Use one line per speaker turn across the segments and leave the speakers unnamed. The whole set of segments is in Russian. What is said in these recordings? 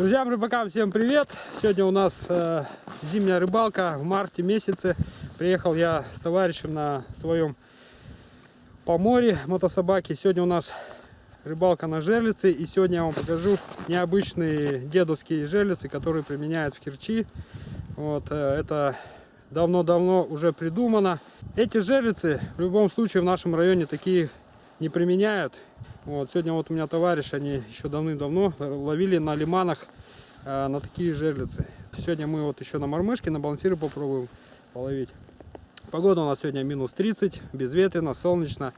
Друзьям рыбакам всем привет! Сегодня у нас э, зимняя рыбалка в марте месяце. Приехал я с товарищем на своем поморе мотособаке. Сегодня у нас рыбалка на жерлицы. И сегодня я вам покажу необычные дедовские жерлицы, которые применяют в Керчи. Вот, э, это давно-давно уже придумано. Эти жерлицы в любом случае в нашем районе такие не применяют. Вот, сегодня вот у меня товарищ, они еще давным-давно ловили на лиманах э, на такие жерлицы. Сегодня мы вот еще на мормышке, на балансире попробуем половить. Погода у нас сегодня минус 30, безветренно, солнечно.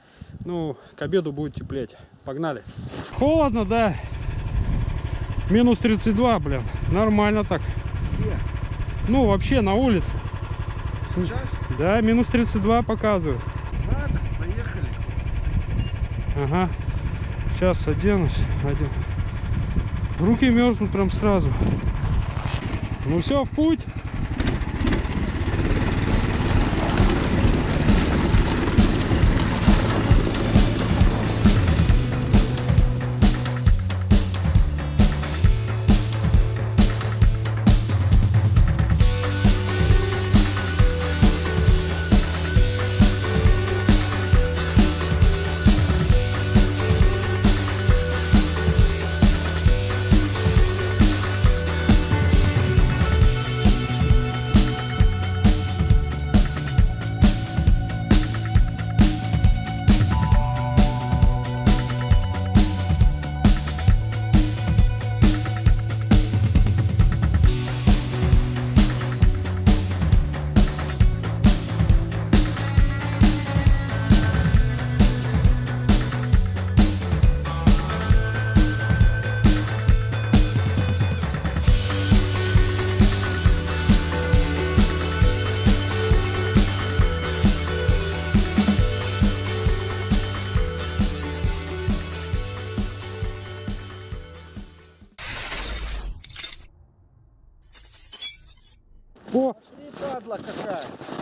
Ну, к обеду будет теплеть. Погнали. Холодно, да? Минус 32, блин. Нормально так.
Где?
Ну, вообще на улице.
Сейчас?
Да, минус 32 показывает.
Ладно, поехали.
Ага. Сейчас оденусь. Оден... Руки мерзнут прям сразу. Ну все, в путь.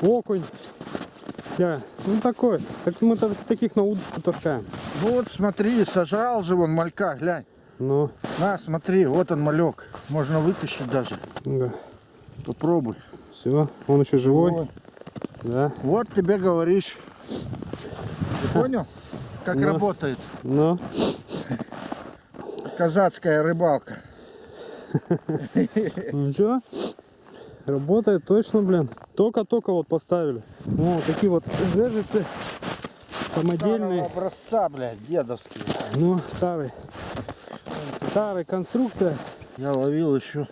Окунь. Да, ну такой. Так мы так- таких на удочку таскаем.
Вот, смотри, сожрал же вон малька, глянь.
Ну,
На, смотри, вот он малек. Можно вытащить даже.
да.
Попробуй.
Все, он еще живой.
Вот.
Да.
Вот тебе говоришь. Ты понял, как
Ну.
работает
Ну,
казацкая рыбалка?
ну что? Работает точно, блин. Только-только вот поставили. О, такие вот
Старого
самодельные.
образца, блядь, дедовский.
Ну, старый. Старая конструкция.
Я ловил еще,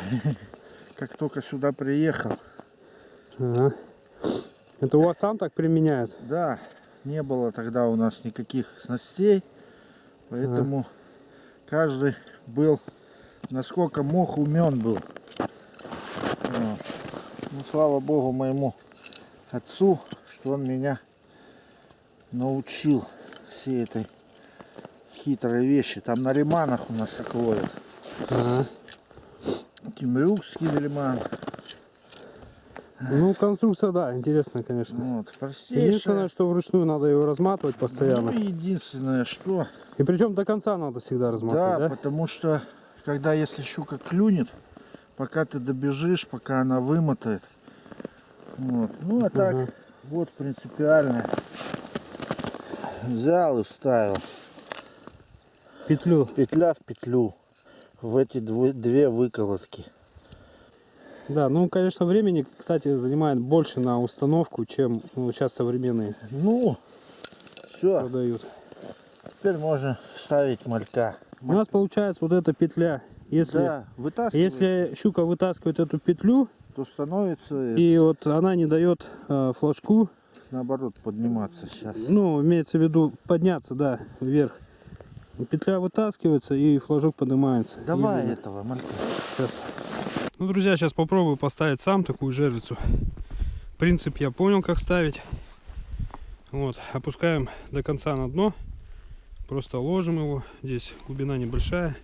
как только сюда приехал.
Ага. Это у вас там так применяют?
Да, не было тогда у нас никаких снастей, поэтому каждый был, насколько мог, умен был. Ну, слава богу моему отцу, что он меня научил всей этой хитрой вещи. Там на лиманах у нас так ловят.
Ага.
Кимрюкский лиман.
Ну, конструкция, да, интересная, конечно.
Вот, простейшая.
Единственное, что вручную надо его разматывать постоянно.
Ну, единственное, что
И причем до конца надо всегда
Да,
разматывать, да?
потому что когда если щука клюнет, пока ты добежишь, пока она вымотает. Вот. Ну а так,
Ага.
вот принципиально. Взял и вставил.
Петлю.
Петля в петлю. В эти две выколотки.
Да, ну, конечно, времени, кстати, занимает больше на установку, чем ну, сейчас современные
Ну, все,
продают.
теперь можно ставить малька.
У нас получается вот эта петля. Если,
Да,
если щука вытаскивает эту петлю,
то становится
и вот она не дает э, флажку,
наоборот подниматься сейчас.
ну, имеется в виду подняться, да, вверх. Петля вытаскивается и флажок поднимается.
Давай
Медленно.
этого малька.
Сейчас. Ну, друзья, сейчас попробую поставить сам такую жерлицу. Принцип я понял, как ставить. Вот, опускаем до конца на дно. Просто ложим его. Здесь глубина небольшая.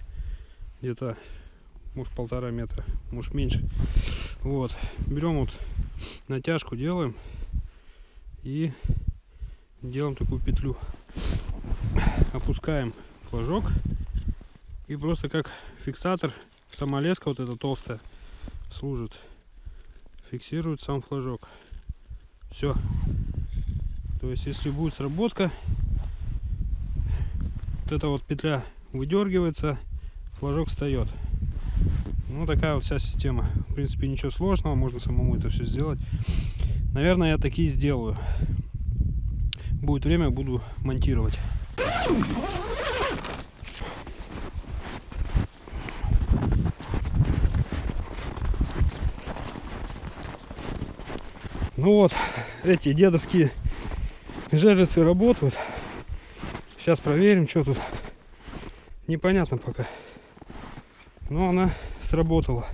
Где-то, может, полтора метра, может, меньше. Вот, берем вот натяжку, делаем. И делаем такую петлю. Опускаем флажок. И просто как фиксатор сама леска вот эта толстая служит. Фиксирует сам флажок. Все. То есть если будет сработка, вот эта вот петля выдергивается, флажок встает. Ну такая вот вся система. В принципе ничего сложного, можно самому это все сделать. Наверное, я такие сделаю. Будет время, буду монтировать. Ну вот, эти дедовские жерлицы работают. Сейчас проверим, что тут. Непонятно пока. Но она сработала.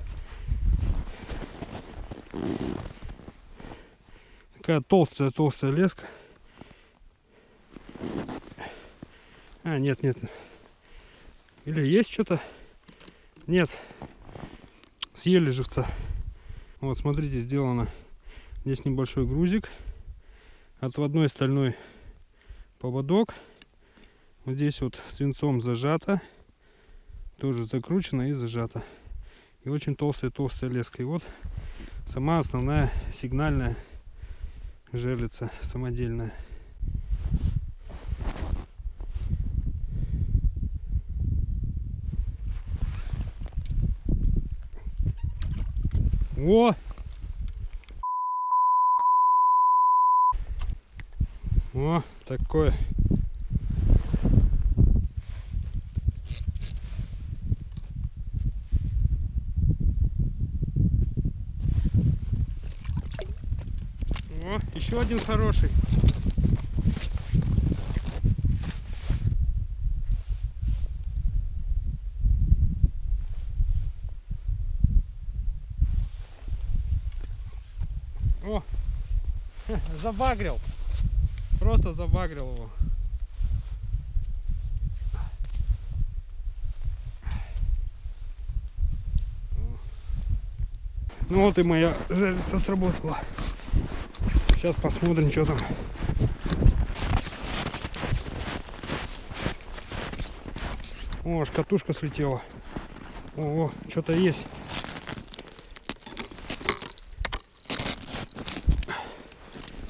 Такая толстая-толстая леска. А, нет, нет. Или есть что-то? Нет. Съели живца. Вот, смотрите, сделано. Здесь небольшой грузик. Отводной стальной поводок. Вот здесь вот свинцом зажато. Тоже закручено и зажато. И очень толстая-толстая леска. И вот сама основная сигнальная жерлица самодельная. О! О, такое. О, еще один хороший. О, забагрил. Просто забагрил его. Ну вот и моя жерлица сработала. Сейчас посмотрим, что там. О, аж катушка слетела. О, что-то есть.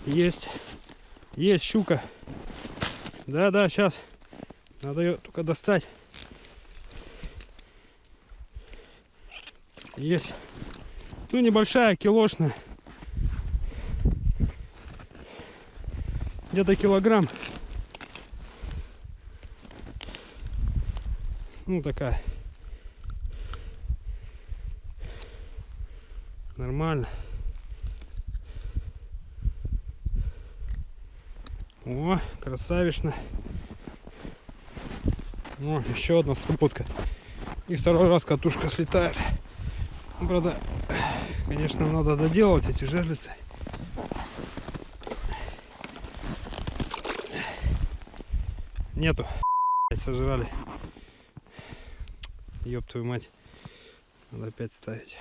Есть. Есть щука. Да-да, сейчас. Надо ее только достать. Есть. Ну, небольшая, килошная. Где-то килограмм. Ну, такая. Нормально. О, красавишно. О, еще одна сработка. И второй раз катушка слетает. Ну, правда, конечно, надо доделать эти жерлицы. Нету. Сожрали. Ёб твою мать. Надо опять ставить.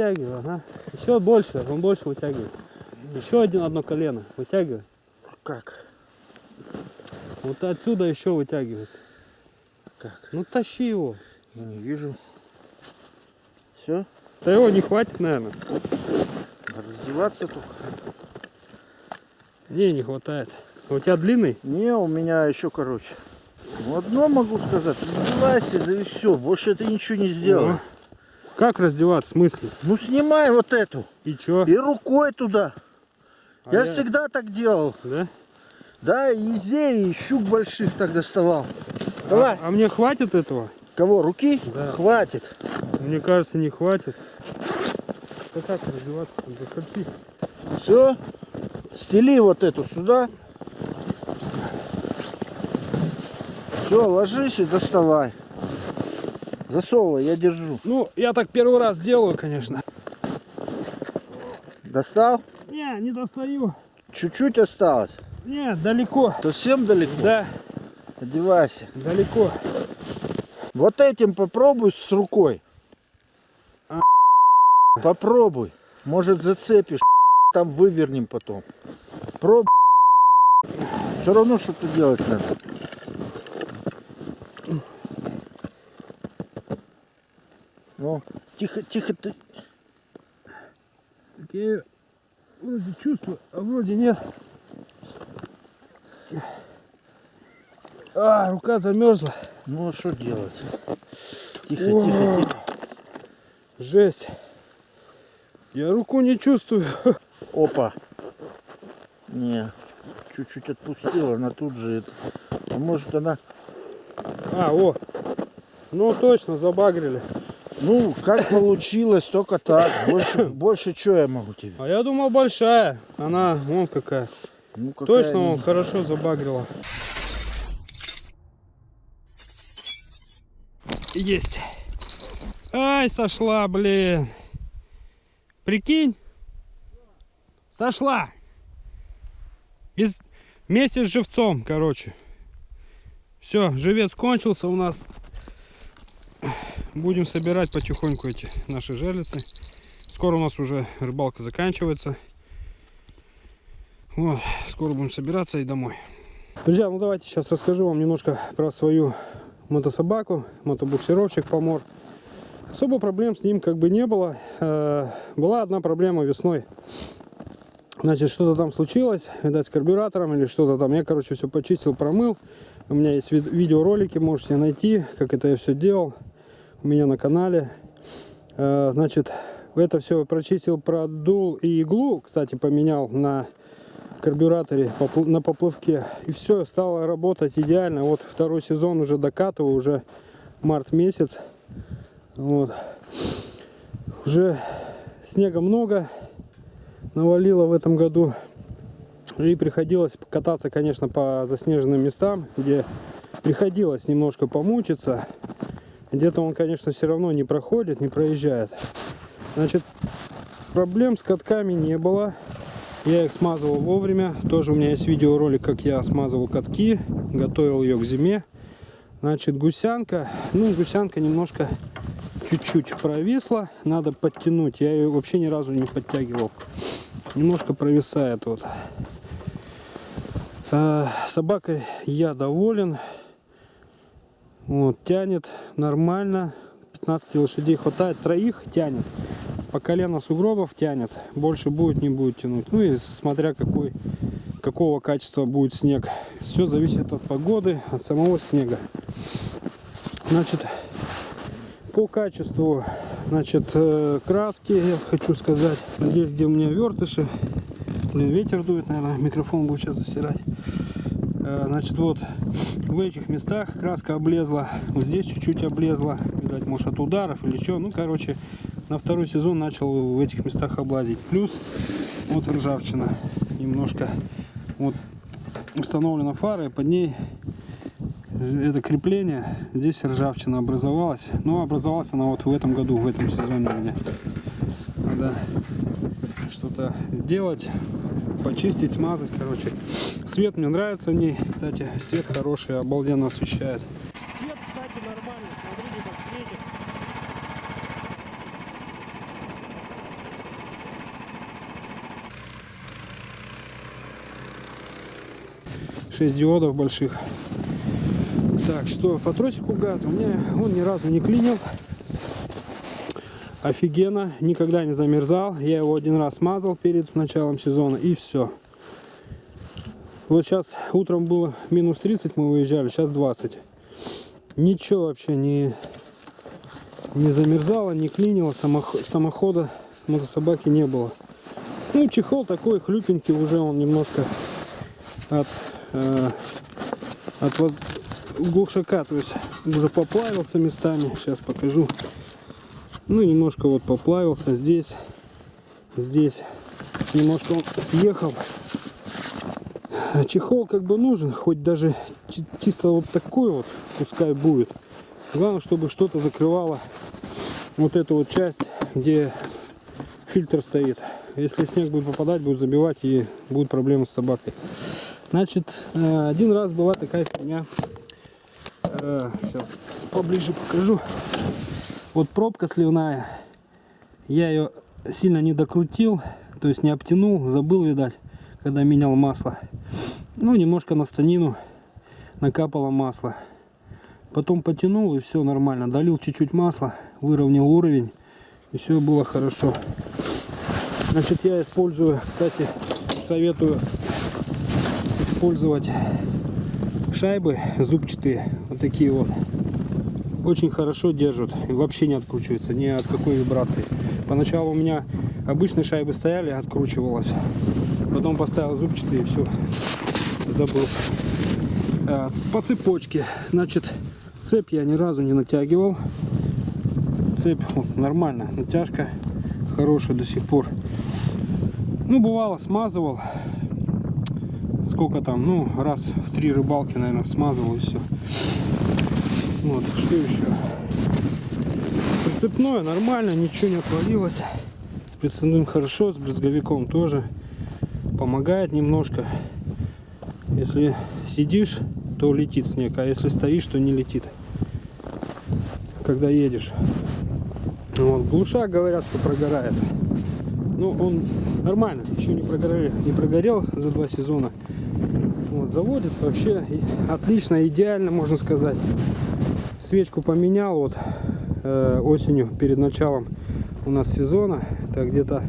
Вытягивай, ага. Еще больше, он больше вытягивает. Еще один одно колено. Вытягивай.
Как?
Вот отсюда еще вытягивается.
Как?
Ну тащи его.
Я не вижу. Все?
Да его не хватит, наверное.
Раздеваться только.
Не, не хватает. А У тебя длинный?
Не, у меня еще короче. Ну, одно могу сказать. Раздевайся, да и все. Больше ты ничего не сделал.
Ну, Как раздеваться? В смысле?
Ну снимай вот эту.
И чё?
И рукой туда.
А
я,
я-
всегда так делал.
Да?
Да, и езей, и щук больших так доставал. Давай.
А, а мне хватит этого?
Кого? Руки?
Да.
Хватит.
Мне кажется, не хватит. Да как раздеваться? Заходи.
Все. Стели вот эту сюда. Все, ложись и доставай. Засовывай, я держу.
Ну, я так первый раз делаю, конечно.
Достал?
Не, не достаю.
Чуть-чуть осталось.
Не, далеко.
Совсем далеко?
Да,
Одевайся.
далеко.
Вот этим попробуй с рукой.
А.
Попробуй. Может зацепишь. Там вывернем потом. Пробуй. Все равно что-то делать надо. Ну, тихо, тихо ты.
Так я вроде чувствую, а вроде нет. А, рука замерзла.
Ну, а что делать? Тихо, тихо, тихо.
Жесть. Я руку не чувствую.
Опа. Не, чуть-чуть отпустила, она тут же это. А может она...
А, о. Ну точно, забагрили.
Ну, как получилось, только так. Больше, больше что я могу тебе?
А я думал большая. Она, вон какая.
Ну, какая
Точно
не-
он хорошо забагрила. Есть. Ай, сошла, блин. Прикинь. Сошла. Из... Вместе с живцом, короче. Все, живец кончился у нас. Будем собирать потихоньку эти наши жерлицы. Скоро у нас уже рыбалка заканчивается. Вот, скоро будем собираться и домой. Друзья, ну давайте сейчас расскажу вам немножко про свою мотособаку, мотобуксировщик Помор. Особо проблем с ним как бы не было. Э, Была одна проблема весной. Значит, что-то там случилось, видать, с карбюратором или что-то там. Я, короче, все почистил, промыл. У меня есть вид- видеоролики, можете найти, как это я все делал у меня на канале. Э, Значит, это все прочистил, продул и иглу, кстати, поменял на карбюраторе на поплавке. И все, стало работать идеально. Вот второй сезон уже докатываю, уже март месяц. Вот. Уже снега много навалило в этом году. И приходилось кататься, конечно, по заснеженным местам, где приходилось немножко помучиться. Где-то он, конечно, все равно не проходит, не проезжает. Значит, проблем с катками не было. Я их смазывал вовремя. Тоже у меня есть видеоролик, как я смазывал катки, готовил ее к зиме. Значит, гусянка. Ну, гусянка немножко чуть-чуть провисла. Надо подтянуть. Я ее вообще ни разу не подтягивал. Немножко провисает вот. А, собакой я доволен. Вот, тянет нормально. 15 лошадей хватает. Троих тянет. По колено сугробов тянет. Больше будет, не будет тянуть. Ну и смотря какой, какого качества будет снег. Все зависит от погоды, от самого снега. Значит, по качеству, значит, э, краски, я хочу сказать. Здесь, где у меня вертыши. Блин, ветер дует, наверное, микрофон будет сейчас засирать. Э, Значит, вот в этих местах краска облезла. Вот здесь чуть-чуть облезла. Видать, может, от ударов или что. Ну, короче, на второй сезон начал в этих местах облазить. Плюс вот ржавчина немножко. Вот установлена фара, и под ней это крепление. Здесь ржавчина образовалась. Но образовалась она вот в этом году, в этом сезоне. Надо что-то делать, почистить, смазать, короче. Свет мне нравится в ней, кстати, свет хороший, обалденно освещает. Свет, кстати, нормальный, смотрите, как светит. Шесть диодов больших. Так, что по тросику газа у меня он ни разу не клинил. Офигенно, никогда не замерзал. Я его один раз смазал перед началом сезона и все. Вот сейчас утром было минус 30, мы выезжали, сейчас 20. Ничего вообще не, не замерзало, не клинило, самох, самохода мотособаки не было. Ну, чехол такой хлюпенький, уже он немножко от, э, от вот глушака, то есть уже поплавился местами. Сейчас покажу. Ну, немножко вот поплавился здесь, здесь. Немножко он съехал. Чехол как бы нужен, хоть даже чисто вот такой вот, пускай будет. Главное, чтобы что-то закрывало вот эту вот часть, где фильтр стоит. Если снег будет попадать, будет забивать и будут проблемы с собакой. Значит, э, один раз была такая фигня. Сейчас э, поближе покажу. Вот пробка сливная. Я ее сильно не докрутил, то есть не обтянул, забыл, видать, когда менял масло. Ну, немножко на станину накапало масло. Потом потянул и все нормально. Долил чуть-чуть масла, выровнял уровень и все было хорошо. Значит, я использую, кстати, советую использовать шайбы зубчатые, вот такие вот. Очень хорошо держат и вообще не откручиваются ни от какой вибрации. Поначалу у меня обычные шайбы стояли, откручивалось. Потом поставил зубчатые и все, забыл. А, по цепочке, значит, цепь я ни разу не натягивал. Цепь вот, нормально, натяжка хорошая до сих пор. Ну, бывало, смазывал. Сколько там, ну, раз в три рыбалки, наверное, смазывал и все. Вот, что еще? Прицепное нормально, ничего не отвалилось. С прицепным хорошо, с брызговиком тоже. Помогает немножко. Если сидишь, то летит снег, а если стоишь, то не летит. Когда едешь. Вот, глушак говорят, что прогорает. Ну, он нормально, еще не прогорел, не прогорел за два сезона. Вот, заводится вообще отлично, идеально, можно сказать. Свечку поменял вот э, осенью, перед началом у нас сезона. Это где-то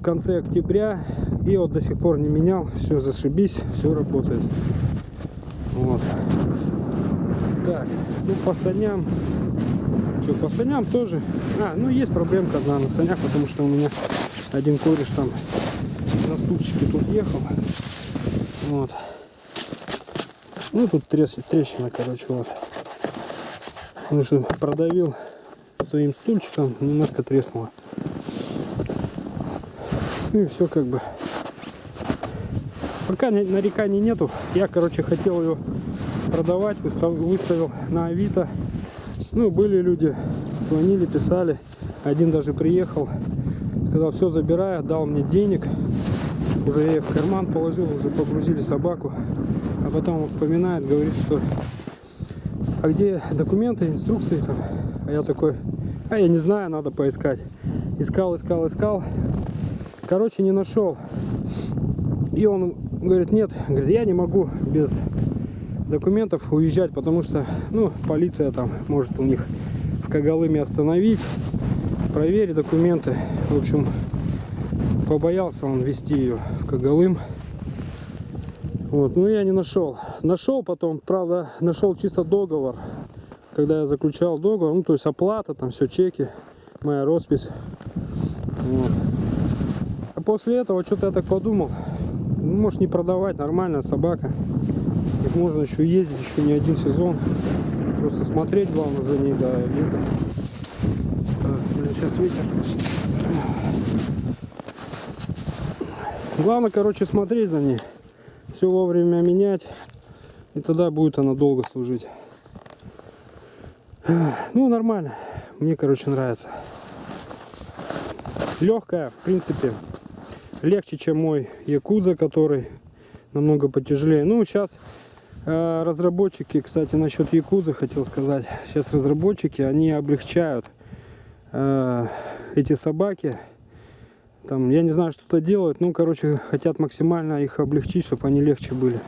в конце октября. И вот до сих пор не менял. Все, зашибись, все работает. Вот. Так, ну по саням что, по саням тоже. А, ну есть проблемка одна на санях, потому что у меня один кореш там на стульчике тут ехал. Вот. Ну тут трес, трещина, короче, вот. Потому что продавил своим стульчиком, немножко треснуло. Ну и все как бы. Пока нареканий нету. Я, короче, хотел ее продавать, выставил на Авито. Ну, были люди, звонили, писали. Один даже приехал, сказал, все, забирай, дал мне денег. Уже я в карман положил, уже погрузили собаку. А потом он вспоминает, говорит, что а где документы, инструкции там? А я такой, а я не знаю, надо поискать. Искал, искал, искал. Короче, не нашел. И он говорит, нет, говорит, я не могу без документов уезжать, потому что, ну, полиция там может у них в Кагалыме остановить, проверить документы. В общем, побоялся он вести ее в Кагалым. Вот, ну я не нашел. Нашел потом, правда, нашел чисто договор, когда я заключал договор, ну то есть оплата, там все чеки, моя роспись. Вот. А после этого что-то я так подумал, ну, может не продавать, нормальная собака. Их можно еще ездить, еще не один сезон. Просто смотреть главное за ней, да, летом. Так, блин, сейчас ветер. Главное, короче, смотреть за ней. Все вовремя менять. И тогда будет она долго служить. Ну, нормально. Мне, короче, нравится. Легкая, в принципе. Легче, чем мой Якудза, который намного потяжелее. Ну, сейчас Э, разработчики, кстати, насчет Якузы хотел сказать. Сейчас разработчики, они облегчают э, эти собаки Там, я не знаю, что-то делают. Ну, короче, хотят максимально их облегчить, чтобы они легче были.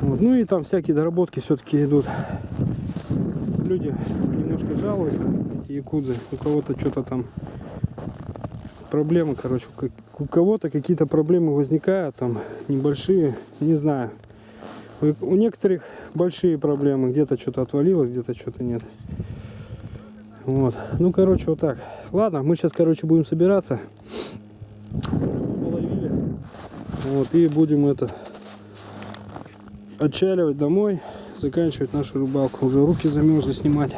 Вот. Ну и там всякие доработки все-таки идут. Люди немножко жалуются, эти якудзы. У кого-то что-то там проблемы, короче, у кого-то какие-то проблемы возникают, там небольшие, не знаю. У некоторых большие проблемы, где-то что-то отвалилось, где-то что-то нет. Вот. Ну, короче, вот так. Ладно, мы сейчас, короче, будем собираться. Половили. Вот, и будем это отчаливать домой, заканчивать нашу рыбалку. Уже руки замерзли снимать.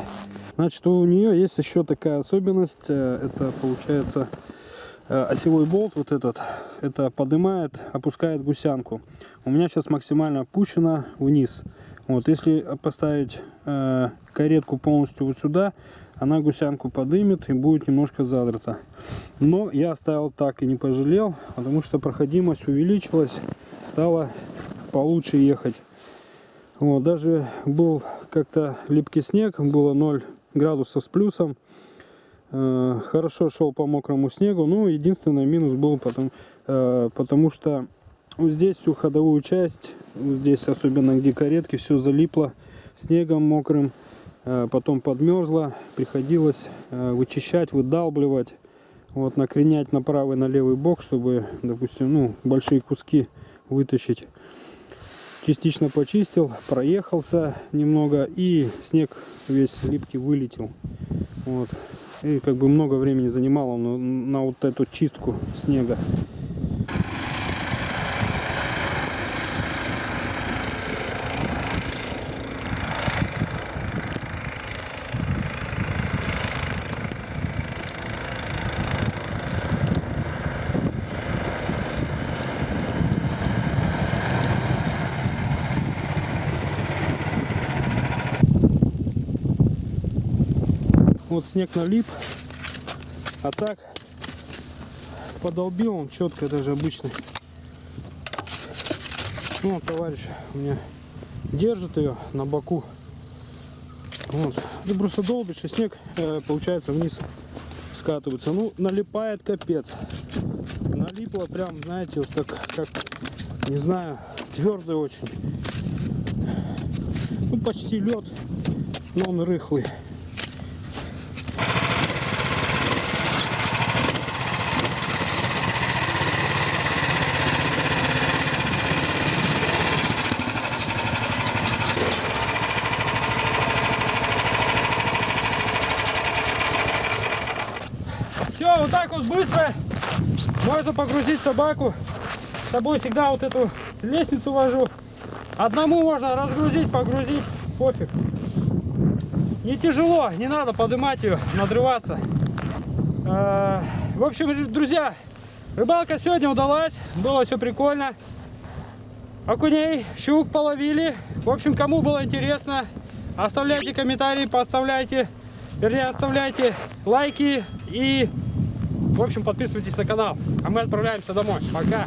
Значит, у нее есть еще такая особенность. э, Это получается э, осевой болт вот этот. Это поднимает, опускает гусянку. У меня сейчас максимально опущена вниз. Вот, если поставить э, каретку полностью вот сюда, она гусянку подымет и будет немножко задрата. Но я оставил так и не пожалел, потому что проходимость увеличилась, стало получше ехать. Вот, даже был как-то липкий снег, было 0 градусов с плюсом. Э, хорошо шел по мокрому снегу. Ну, единственный минус был потом, э, потому что вот здесь всю ходовую часть, вот здесь особенно где каретки, все залипло снегом мокрым. Э, потом подмерзло, приходилось э, вычищать, выдалбливать. Вот, накренять на правый, на левый бок, чтобы, допустим, ну, большие куски вытащить частично почистил, проехался немного и снег весь липкий вылетел. Вот. И как бы много времени занимало на, на вот эту чистку снега. Вот снег налип, а так подолбил он четко даже обычный. Ну, товарищ у меня держит ее на боку. Вот. Ты просто долбишь, и снег, э, получается, вниз скатывается. Ну, налипает капец. Налипло прям, знаете, вот как, как не знаю, твердый очень. Ну, почти лед, но он рыхлый. Все, вот так вот быстро можно погрузить собаку. С собой всегда вот эту лестницу вожу. Одному можно разгрузить, погрузить, пофиг. Не тяжело, не надо поднимать ее, надрываться. Э, В общем, друзья, рыбалка сегодня удалась, было все прикольно. Окуней, щук половили. В общем, кому было интересно, оставляйте комментарии, поставляйте, вернее, оставляйте лайки и, в общем, подписывайтесь на канал. А мы отправляемся домой. Пока!